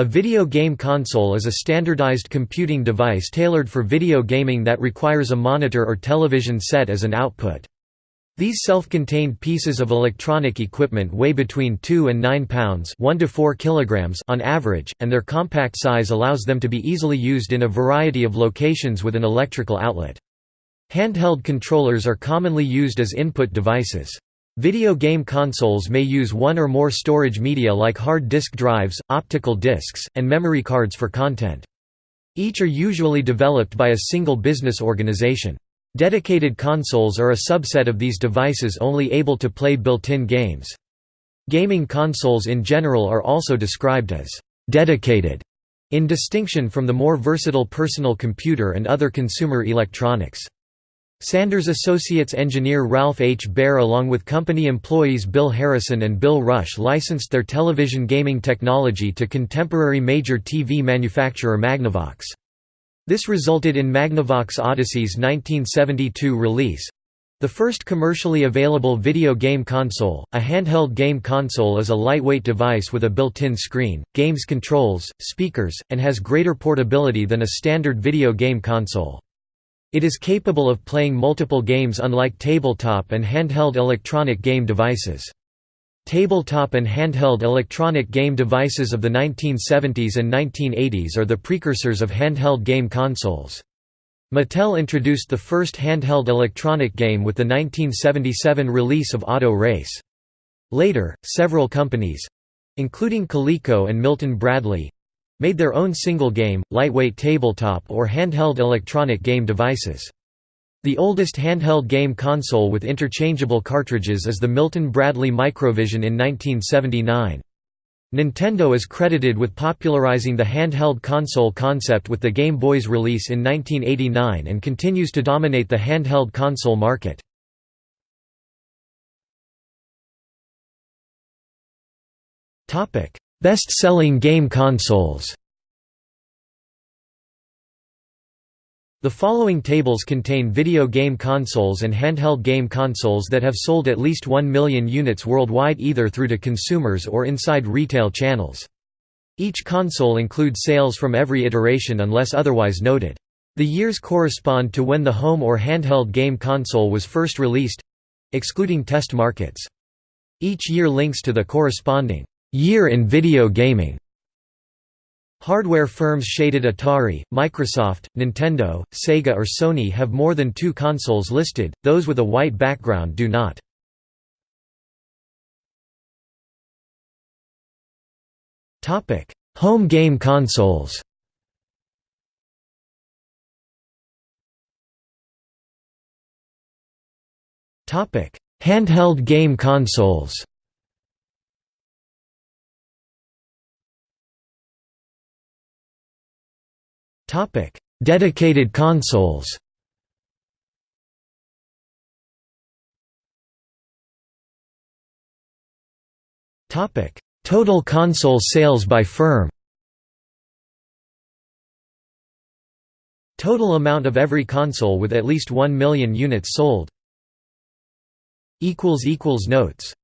A video game console is a standardized computing device tailored for video gaming that requires a monitor or television set as an output. These self-contained pieces of electronic equipment weigh between 2 and 9 pounds 1 to 4 kilograms on average, and their compact size allows them to be easily used in a variety of locations with an electrical outlet. Handheld controllers are commonly used as input devices. Video game consoles may use one or more storage media like hard disk drives, optical discs, and memory cards for content. Each are usually developed by a single business organization. Dedicated consoles are a subset of these devices only able to play built-in games. Gaming consoles in general are also described as «dedicated», in distinction from the more versatile personal computer and other consumer electronics. Sanders Associates engineer Ralph H. Baer along with company employees Bill Harrison and Bill Rusch licensed their television gaming technology to contemporary major TV manufacturer Magnavox. This resulted in Magnavox Odyssey's 1972 release, the first commercially available video game console, a handheld game console is a lightweight device with a built-in screen, games controls, speakers, and has greater portability than a standard video game console. It is capable of playing multiple games unlike tabletop and handheld electronic game devices. Tabletop and handheld electronic game devices of the 1970s and 1980s are the precursors of handheld game consoles. Mattel introduced the first handheld electronic game with the 1977 release of Auto Race. Later, several companies—including Coleco and Milton Bradley, made their own single game, lightweight tabletop or handheld electronic game devices. The oldest handheld game console with interchangeable cartridges is the Milton Bradley Microvision in 1979. Nintendo is credited with popularizing the handheld console concept with the Game Boy's release in 1989 and continues to dominate the handheld console market. Best-selling game consoles The following tables contain video game consoles and handheld game consoles that have sold at least 1 million units worldwide either through to consumers or inside retail channels. Each console includes sales from every iteration unless otherwise noted. The years correspond to when the home or handheld game console was first released—excluding test markets. Each year links to the corresponding Year in video gaming. Hardware firms shaded Atari, Microsoft, Nintendo, Sega or Sony have more than two consoles listed, those with a white background do not. Home game consoles. Handheld game consoles Topic: Dedicated consoles. Topic: Total console sales by firm. Total amount of every console with at least 1 million units sold. equals equals Notes